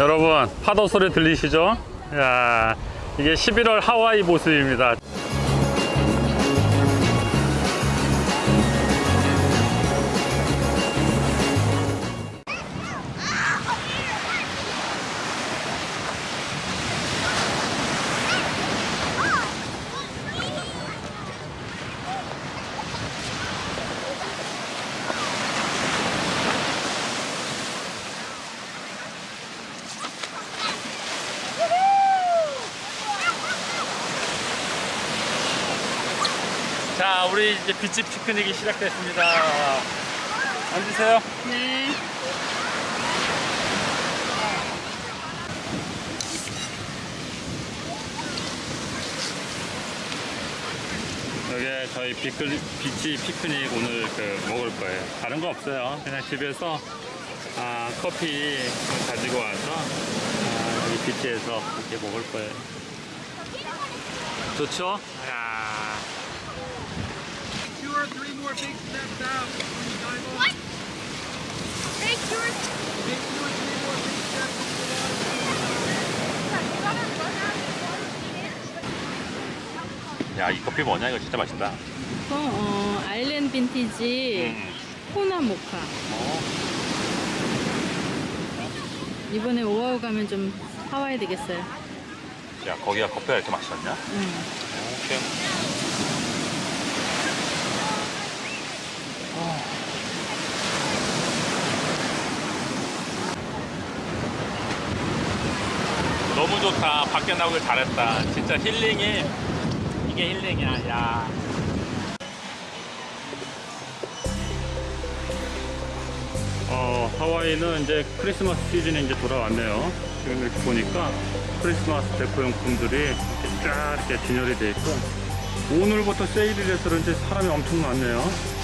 여러분 파도 소리 들리시죠? 야 이게 11월 하와이 모습입니다. 우리 이제 비치 피크닉이 시작됐습니다. 앉으세요. 네. 여기 저희 비클, 비치 피크닉 오늘 그 먹을 거예요. 다른 거 없어요. 그냥 집에서 아, 커피 가지고 와서 아, 여기 비치에서 이렇게 먹을 거예요. 좋죠? 야. More big steps out. Dive What? Take yours. Take two or three more big steps into the water. 야, 이 커피 뭐냐? 이거 진짜 맛있다. 어, 어, 아일랜드 빈티지 음. 코나 모카. 어. 이번에 오아우 가면 좀 사와야 되겠어요. 야, 거기가 커피가 이렇게 맛있었냐? 응. 오케이. 너무 좋다. 밖에 나오길 잘했다. 진짜 힐링이 이게 힐링이야. 야. 어, 하와이는 이제 크리스마스 시즌이 이제 돌아왔네요. 지금 이렇게 보니까 크리스마스 데코용품들이 이렇게 쫙 이렇게 진열이 돼 있고 오늘부터 세일이 돼서 그런지 사람이 엄청 많네요.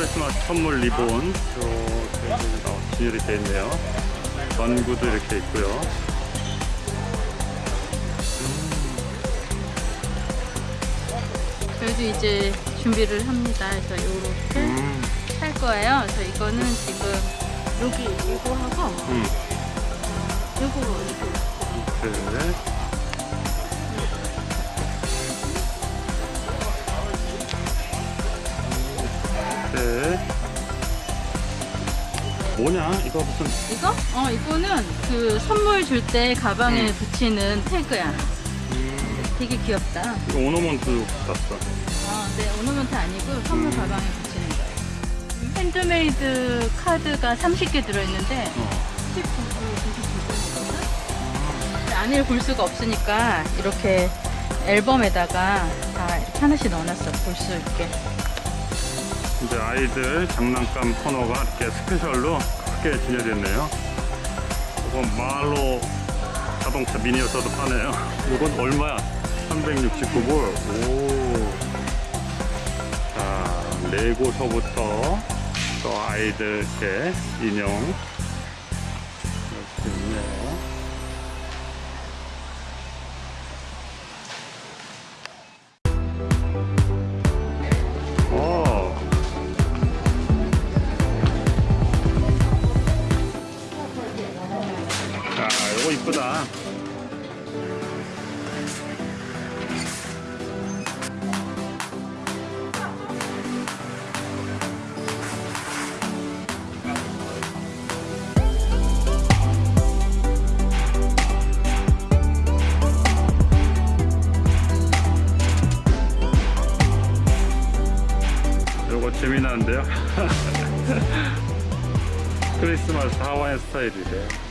크리스마스 선물 리본 이렇게 어, 진열이 되어 있네요. 전구도 이렇게 있고요. 저희도 이제 준비를 합니다. 그래서 요렇게 음, 할 거예요. 그래서 이거는 지금 여기 이거 하고 음, 요거 이거 네. 네. 뭐냐? 이거 무슨 이거? 어 이거는 그 선물 줄 때 가방에 음. 붙이는 태그야. 되게 귀엽다. 이거 ornament 같았어. 어, 네, ornament 아니고 선물 음. 가방에 붙이는 거예요. 핸드메이드 카드가 30개 들어있는데 어. 19구, 99구 안을 볼 수가 없으니까 이렇게 앨범에다가 다 하나씩 넣어놨어. 볼 수 있게. 이제 아이들 장난감 코너가 이렇게 스페셜로 크게 진열됐네요. 이건 말로 자동차 미니어서도 파네요. 이건 얼마야? 369불. 오. 자, 레고서부터 또 아이들 이렇게 인형 이렇게 있네 이쁘다. 요거 재미나는데요? 크리스마스 하와이안 스타일이래요.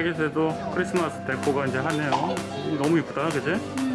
타겟에도 크리스마스 데코가 이제 하네요. 너무 이쁘다, 그지? 음.